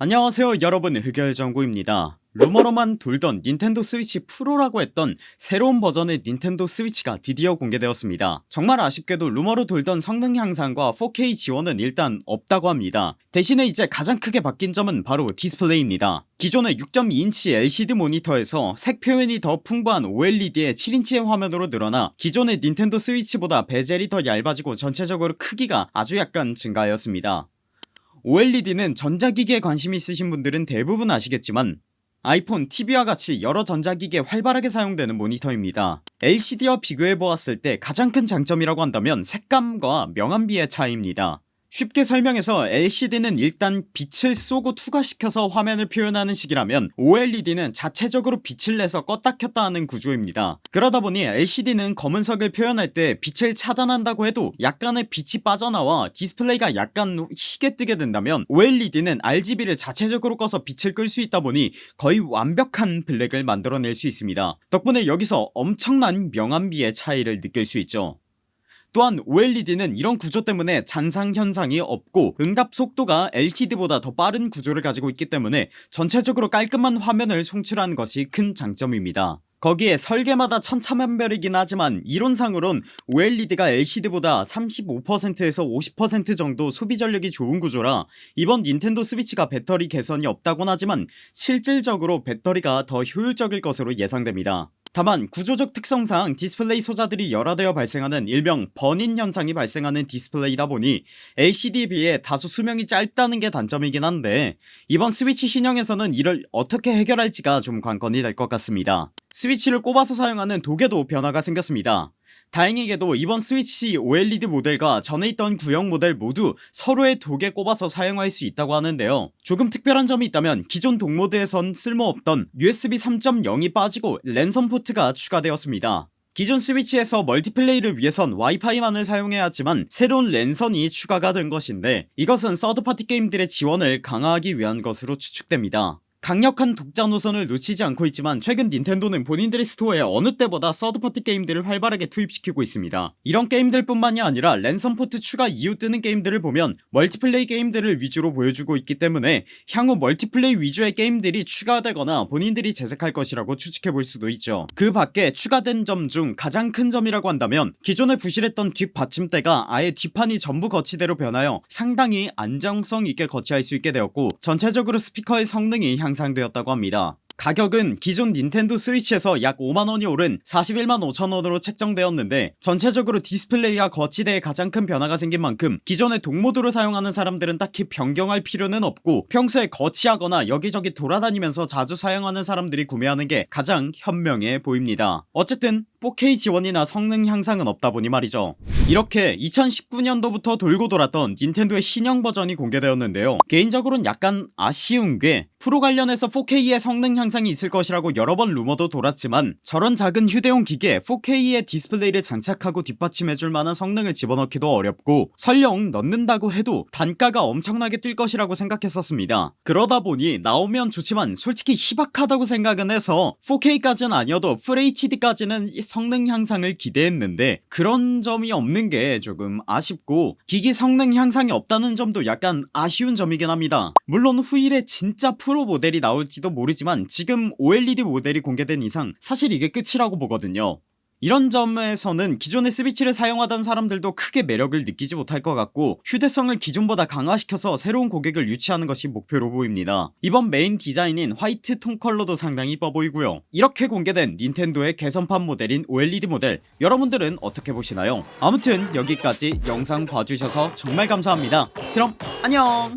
안녕하세요 여러분. 흑열정구입니다. 루머로만 돌던 닌텐도 스위치 프로라고 했던 새로운 버전의 닌텐도 스위치가 드디어 공개되었습니다. 정말 아쉽게도 루머로 돌던 성능 향상과 4K 지원은 일단 없다고 합니다. 대신에 이제 가장 크게 바뀐 점은 바로 디스플레이입니다. 기존의 6.2인치 LCD 모니터에서 색 표현이 더 풍부한 OLED의 7인치의 화면으로 늘어나 기존의 닌텐도 스위치보다 베젤이 더 얇아지고 전체적으로 크기가 아주 약간 증가하였습니다 OLED는 전자기기에 관심 있으신 분들은 대부분 아시겠지만 아이폰, TV와 같이 여러 전자기기에 활발하게 사용되는 모니터입니다. LCD와 비교해보았을 때 가장 큰 장점이라고 한다면 색감과 명암비의 차이입니다 쉽게 설명해서 LCD는 일단 빛을 쏘고 투과시켜서 화면을 표현하는 식이라면 OLED는 자체적으로 빛을 내서 껐다 켰다 하는 구조입니다. 그러다보니 LCD는 검은색을 표현할 때 빛을 차단한다고 해도 약간의 빛이 빠져나와 디스플레이가 약간 희게 뜨게 된다면 OLED는 RGB를 자체적으로 꺼서 빛을 끌 수 있다보니 거의 완벽한 블랙을 만들어낼 수 있습니다. 덕분에 여기서 엄청난 명암비의 차이를 느낄 수 있죠 또한 OLED는 이런 구조 때문에 잔상 현상이 없고 응답 속도가 LCD보다 더 빠른 구조를 가지고 있기 때문에 전체적으로 깔끔한 화면을 송출하는 것이 큰 장점입니다. 거기에 설계마다 천차만별이긴 하지만 이론상으론 OLED가 LCD보다 35%에서 50% 정도 소비 전력이 좋은 구조라 이번 닌텐도 스위치가 배터리 개선이 없다곤 하지만 실질적으로 배터리가 더 효율적일 것으로 예상됩니다 다만 구조적 특성상 디스플레이 소자들이 열화되어 발생하는 일명 burn-in 현상이 발생하는 디스플레이다 보니 LCD에 비해 다소 수명이 짧다는 게 단점이긴 한데 이번 스위치 신형에서는 이를 어떻게 해결할지가 좀 관건이 될 것 같습니다. 스위치를 꼽아서 사용하는 dock에도 변화가 생겼습니다 다행히게도 이번 스위치 OLED 모델과 전에 있던 구형 모델 모두 서로의 dock에 꼽아서 사용할 수 있다고 하는데요. 조금 특별한 점이 있다면 기존 dock 모드에선 쓸모없던 USB 3.0이 빠지고 랜선 포트가 추가되었습니다. 기존 스위치에서 멀티플레이를 위해선 와이파이만을 사용해야 하지만 새로운 랜선이 추가가 된 것인데 이것은 third party 게임들의 지원을 강화하기 위한 것으로 추측됩니다 강력한 독자 노선을 놓치지 않고 있지만 최근 닌텐도는 본인들의 스토어에 어느 때보다 third party 게임들을 활발하게 투입시키고 있습니다. 이런 게임들 뿐만이 아니라 랜선 포트 추가 이후 뜨는 게임들을 보면 멀티플레이 게임들을 위주로 보여주고 있기 때문에 향후 멀티플레이 위주의 게임들이 추가되거나 본인들이 제작할 것이라고 추측해볼 수도 있죠. 그 밖에 추가된 점 중 가장 큰 점이라고 한다면 기존에 부실했던 뒷받침대가 아예 뒷판이 전부 거치대로 변하여 상당히 안정성 있게 거치할 수 있게 되었고 전체적으로 스피커의 성능이 향상 되었다고 합니다 가격은 기존 닌텐도 스위치에서 약 5만원이 오른 41만 5천원으로 책정되었는데 전체적으로 디스플레이와 거치대에 가장 큰 변화가 생긴 만큼 기존의 dock 모드로 사용하는 사람들은 딱히 변경할 필요는 없고 평소에 거치하거나 여기저기 돌아다니면서 자주 사용하는 사람들이 구매하는 게 가장 현명해 보입니다. 어쨌든 4K 지원이나 성능 향상은 없다보니 말이죠. 이렇게 2019년도부터 돌고 돌았던 닌텐도의 신형 버전이 공개되었는데요. 개인적으로는 약간 아쉬운 게 프로 관련해서 4K의 성능 향상이 있을 것이라고 여러 번 루머도 돌았지만 저런 작은 휴대용 기기에 4K의 디스플레이를 장착하고 뒷받침해줄 만한 성능을 집어넣기도 어렵고 설령 넣는다고 해도 단가가 엄청나게 뛸 것이라고 생각했었습니다. 그러다 보니 나오면 좋지만 솔직히 희박하다고 생각은 해서 4K까지는 아니어도 FHD까지는 성능 향상을 기대했는데 그런 점이 없는게 조금 아쉽고 기기 성능 향상이 없다는 점도 약간 아쉬운 점이긴 합니다. 물론 후일에 진짜 프로 모델이 나올지도 모르지만 지금 OLED 모델이 공개된 이상 사실 이게 끝이라고 보거든요. 이런 점에서는 기존의 스위치를 사용하던 사람들도 크게 매력을 느끼지 못할 것 같고 휴대성을 기존보다 강화시켜서 새로운 고객을 유치하는 것이 목표로 보입니다. 이번 메인 디자인인 화이트 톤 컬러도 상당히 이뻐 보이고요. 이렇게 공개된 닌텐도의 개선판 모델인 OLED 모델 여러분들은 어떻게 보시나요? 아무튼 여기까지 영상 봐주셔서 정말 감사합니다. 그럼 안녕